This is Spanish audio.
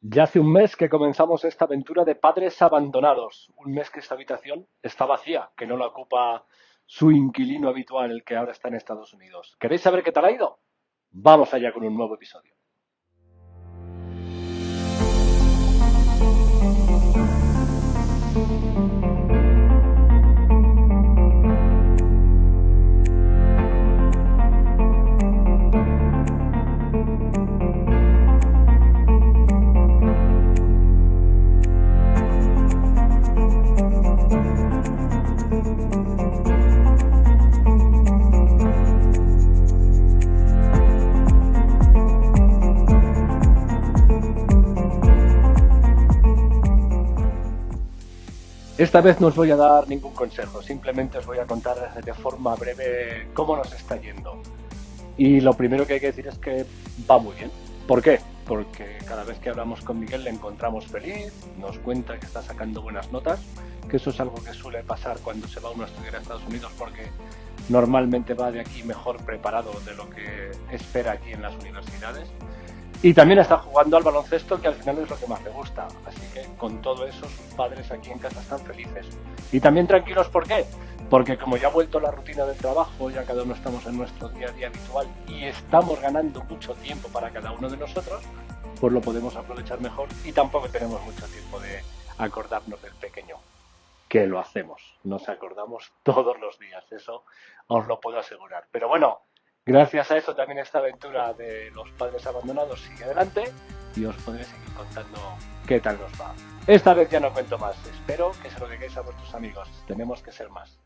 Ya hace un mes que comenzamos esta aventura de padres abandonados. Un mes que esta habitación está vacía, que no la ocupa su inquilino habitual, el que ahora está en Estados Unidos. ¿Queréis saber qué tal ha ido? Vamos allá con un nuevo episodio. Esta vez no os voy a dar ningún consejo, simplemente os voy a contar de forma breve cómo nos está yendo. Y lo primero que hay que decir es que va muy bien. ¿Por qué? Porque cada vez que hablamos con Miguel le encontramos feliz, nos cuenta que está sacando buenas notas, que eso es algo que suele pasar cuando se va uno a estudiar a Estados Unidos porque normalmente va de aquí mejor preparado de lo que espera aquí en las universidades. Y también está jugando al baloncesto, que al final es lo que más le gusta. Así que con todo eso, sus padres aquí en casa están felices. Y también tranquilos, ¿por qué? Porque como ya ha vuelto la rutina del trabajo, ya cada uno estamos en nuestro día a día habitual y estamos ganando mucho tiempo para cada uno de nosotros, pues lo podemos aprovechar mejor y tampoco tenemos mucho tiempo de acordarnos del pequeño, que lo hacemos. Nos acordamos todos los días, eso os lo puedo asegurar. Pero bueno, Gracias a eso también esta aventura de los padres abandonados sigue adelante y os podré seguir contando qué tal nos va. Esta vez ya no cuento más, espero que se lo digáis a vuestros amigos, tenemos que ser más.